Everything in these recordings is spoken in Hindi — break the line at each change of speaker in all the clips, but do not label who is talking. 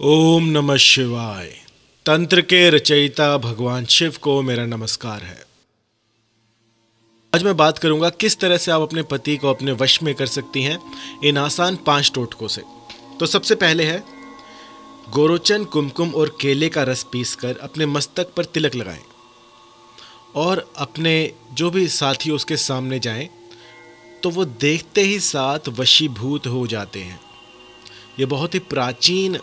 ओम नमः शिवाय। तंत्र के रचयिता भगवान शिव को मेरा नमस्कार है। आज मैं बात करूँगा किस तरह से आप अपने पति को अपने वश में कर सकती हैं इन आसान पाँच टोटकों से। तो सबसे पहले है, गोरोचन, कुमकुम और केले का रस पीसकर अपने मस्तक पर तिलक लगाएँ और अपने जो भी साथी उसके सामने जाएँ तो वो देखते ही साथ वशीभूत हो जाते हैं। ये बहुत ही प्राचीन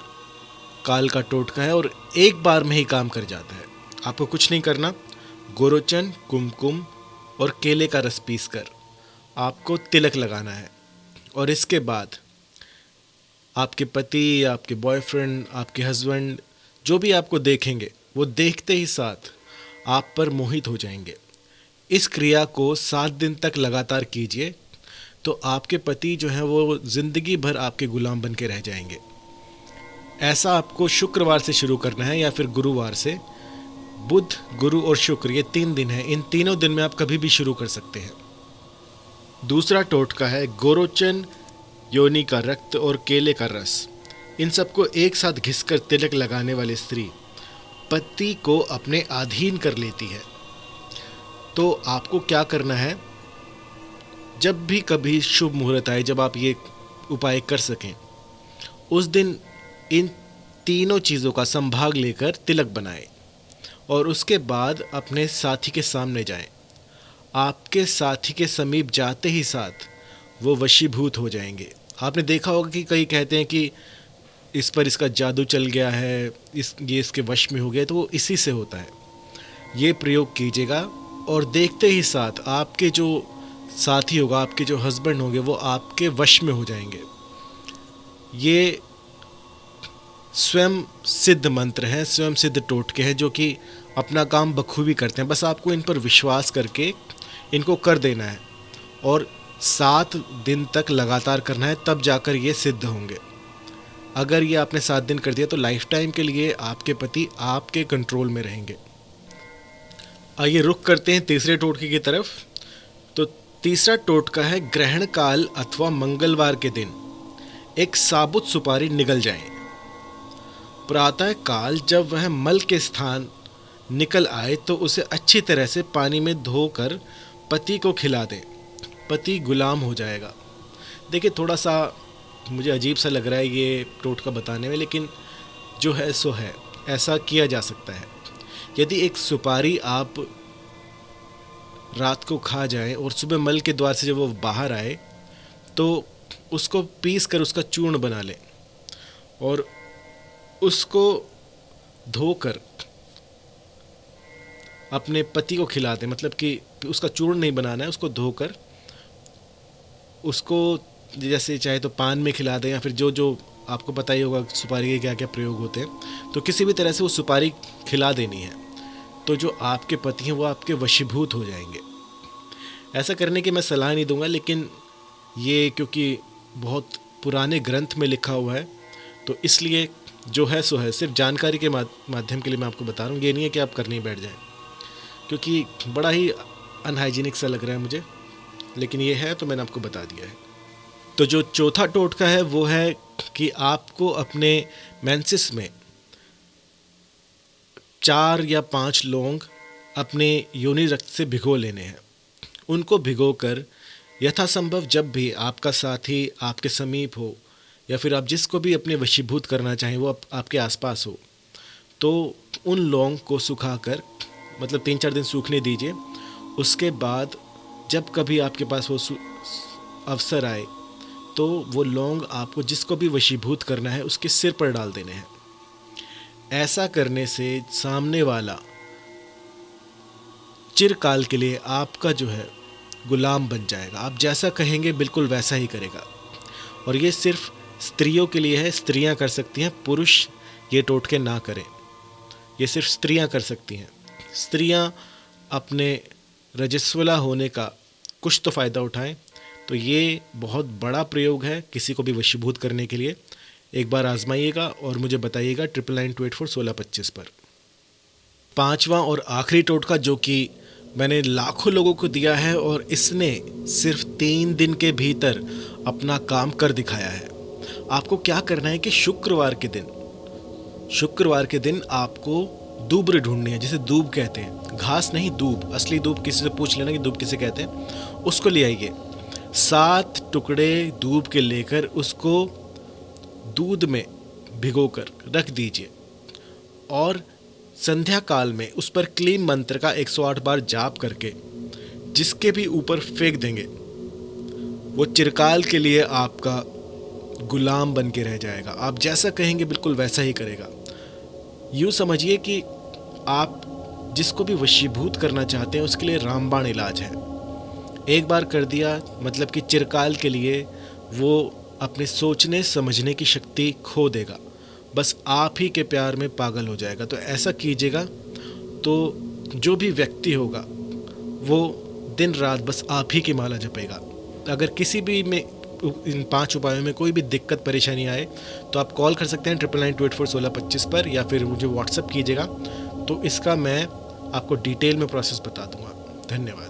काल का टोटका है और एक बार में ही काम कर जाता है। आपको कुछ नहीं करना। गोरोचन, कुमकुम और केले का रस पीस कर आपको तिलक लगाना है। और इसके बाद आपके पति, आपके बॉयफ्रेंड आपके हस्बैंड जो भी आपको देखेंगे, वो देखते ही साथ आप पर मोहित हो जाएँगे। इस क्रिया को सात दिन तक लगातार कीजिए तो आपके पति जो हैं, वो ज़िंदगी भर आपके गुलाम बन के रह जाएँगे। ऐसा आपको शुक्रवार से शुरू करना है या फिर गुरुवार से? बुध, गुरु और शुक्र, ये तीन दिन है। इन तीनों दिन में आप कभी भी शुरू कर सकते हैं। दूसरा टोटका है गोरोचन, योनि का रक्त और केले का रस। इन सबको एक साथ घिसकर तिलक लगाने वाली स्त्री पति को अपने अधीन कर लेती है। तो आपको क्या करना है? जब भी कभी शुभ मुहूर्त आए, जब आप ये उपाय कर सकें, उस दिन इन तीनों चीज़ों का संभाग लेकर तिलक बनाएँ और उसके बाद अपने साथी के सामने जाएँ। आपके साथी के समीप जाते ही साथ वो वशीभूत हो जाएँगे। आपने देखा होगा कि कई कहते हैं कि इस पर इसका जादू चल गया है, इस, ये इसके वश में हो गया तो वो इसी से होता है। ये प्रयोग कीजिएगा और देखते ही साथ आपके जो साथी होगा, आपके जो हस्बैंड होंगे, वो आपके वश में हो जाएँगे। ये स्वयं सिद्ध मंत्र हैं, स्वयं सिद्ध टोटके हैं, जो कि अपना काम बखूबी करते हैं। बस आपको इन पर विश्वास करके इनको कर देना है और सात दिन तक लगातार करना है, तब जाकर ये सिद्ध होंगे। अगर ये आपने सात दिन कर दिया तो लाइफ टाइम के लिए आपके पति आपके कंट्रोल में रहेंगे। आइए रुक करते हैं तीसरे टोटके की तरफ़। तो तीसरा टोटका है ग्रहण काल अथवा मंगलवार के दिन। एक साबुत सुपारी निगल जाए। प्रातः काल। जब वह मल के स्थान निकल आए तो उसे अच्छी तरह से पानी में धोकर पति को खिला दें। पति गुलाम हो जाएगा। देखिए थोड़ा सा मुझे अजीब सा लग रहा है ये टोटका बताने में, लेकिन जो है, सो है। ऐसा किया जा सकता है। यदि एक सुपारी आप रात को खा जाए और सुबह मल के द्वार से जब वो बाहर आए तो उसको पीस कर उसका चूर्ण बना लें और उसको धोकर अपने पति को खिला दें। मतलब कि उसका चूर्ण नहीं बनाना है, उसको धोकर उसको जैसे चाहे तो पान में खिला दें या फिर जो जो आपको पता ही होगा सुपारी के क्या क्या प्रयोग होते हैं तो किसी भी तरह से वो सुपारी खिला देनी है। तो जो आपके पति हैं वो आपके वशीभूत हो जाएँगे। ऐसा करने की मैं सलाह नहीं दूँगा, लेकिन ये क्योंकि बहुत पुराने ग्रंथ में लिखा हुआ है तो इसलिए जो है सो है। सिर्फ़ जानकारी के माध्यम के लिए मैं आपको बता रहा हूँ। ये नहीं है कि आप करने बैठ जाएँ। क्योंकि बड़ा ही अनहाइजीनिक सा लग रहा है मुझे। लेकिन ये है तो मैंने आपको बता दिया है। तो जो चौथा टोटका है वो है कि आपको अपने मैंसिस में चार या पाँच लौंग अपने योनि रक्त से भिगो लेने हैं। उनको भिगो कर यथासंभव जब भी आपका साथी आपके समीप हो या फिर आप जिसको भी अपने वशीभूत करना चाहें वो आप, आपके आसपास हो। तो उन लौंग को सुखा कर मतलब तीन चार दिन सूखने दीजिए। उसके बाद जब कभी आपके पास वो अवसर आए तो वो लौंग आपको जिसको भी वशीभूत करना है उसके सिर पर डाल देने हैं। ऐसा करने से सामने वाला चिरकाल के लिए आपका जो है गुलाम बन जाएगा। आप जैसा कहेंगे बिल्कुल वैसा ही करेगा। और ये सिर्फ़ स्त्रियों के लिए है, स्त्रियाँ कर सकती हैं, पुरुष ये टोटके ना करें। ये सिर्फ़ स्त्रियाँ कर सकती हैं। स्त्रियाँ अपने रजस्वला होने का कुछ तो फ़ायदा उठाएँ तो ये बहुत बड़ा प्रयोग है किसी को भी वशीभूत करने के लिए। एक बार आजमाइएगा और मुझे बताइएगा triple nine two eight four सोलह पच्चीस पर। पांचवा और आखिरी टोटका जो कि मैंने लाखों लोगों को दिया है और इसने सिर्फ़ तीन दिन के भीतर अपना काम कर दिखाया है। आपको क्या करना है कि शुक्रवार के दिन, शुक्रवार के दिन आपको दूब्र ढूंढनी है, जिसे दूब कहते हैं। घास नहीं, दूब। असली दूब किसी से पूछ लेना कि दूब किसे कहते हैं। उसको ले आइए। सात टुकड़े दूब के लेकर उसको दूध में भिगोकर रख दीजिए। और संध्या काल में उस पर क्लीन मंत्र का 108 बार जाप करके, जिसके भी ऊपर फेंक देंगे, वो चिरकाल के लिए आपका गुलाम बन के रह जाएगा। आप जैसा कहेंगे, बिल्कुल वैसा ही करेगा। यूँ समझिए कि आप जिसको भी वशीभूत करना चाहते हैं, उसके लिए रामबाण इलाज है। एक बार कर दिया मतलब कि चिरकाल के लिए वो अपने सोचने, समझने की शक्ति खो देगा। बस आप ही के प्यार में पागल हो जाएगा। तो ऐसा कीजिएगा तो जो भी व्यक्ति होगा, वो दिन रात बस आप ही की माला जपेगा। अगर किसी भी में इन पाँच उपायों में कोई भी दिक्कत, परेशानी आए तो आप कॉल कर सकते हैं triple nine two eight four सोलह पच्चीस पर, या फिर मुझे व्हाट्सअप कीजिएगा। तो इसका मैं आपको डिटेल में प्रोसेस बता दूँगा। धन्यवाद।